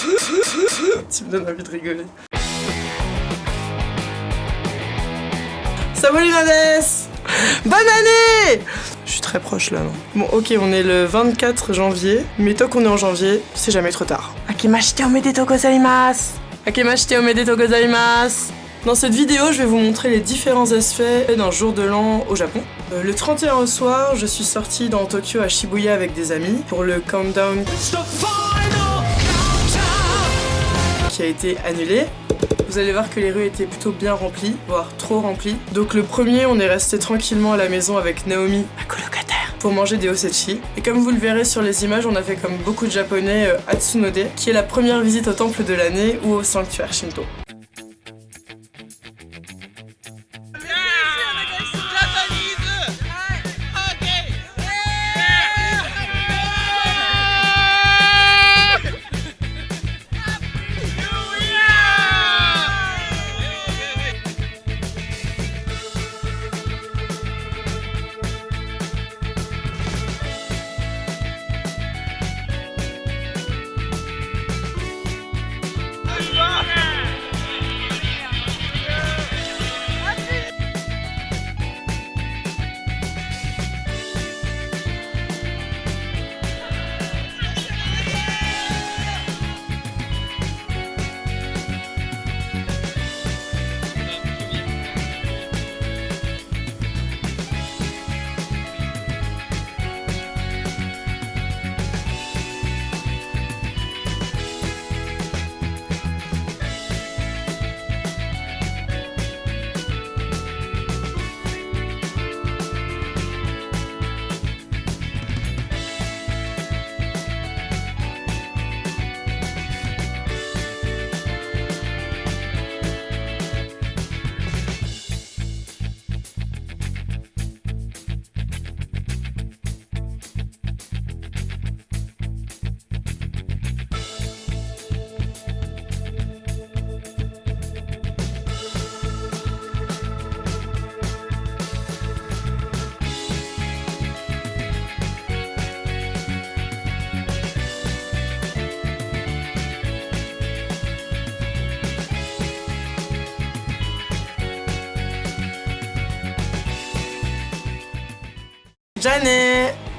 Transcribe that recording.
tu me donnes envie de rigoler. Va les Bonne année Je suis très proche là. Non bon ok on est le 24 janvier, mais tant qu'on est en janvier, c'est jamais trop tard. Akimashite omedetou gozaimasu Akimashite omedetou gozaimasu dans cette vidéo, je vais vous montrer les différents aspects d'un jour de l'an au Japon. Euh, le 31 au soir, je suis sortie dans Tokyo à Shibuya avec des amis pour le countdown a été annulé. Vous allez voir que les rues étaient plutôt bien remplies, voire trop remplies. Donc le premier, on est resté tranquillement à la maison avec Naomi, ma colocataire, pour manger des osechi. Et comme vous le verrez sur les images, on a fait comme beaucoup de japonais euh, Atsunode, qui est la première visite au temple de l'année ou au sanctuaire Shinto. じゃあね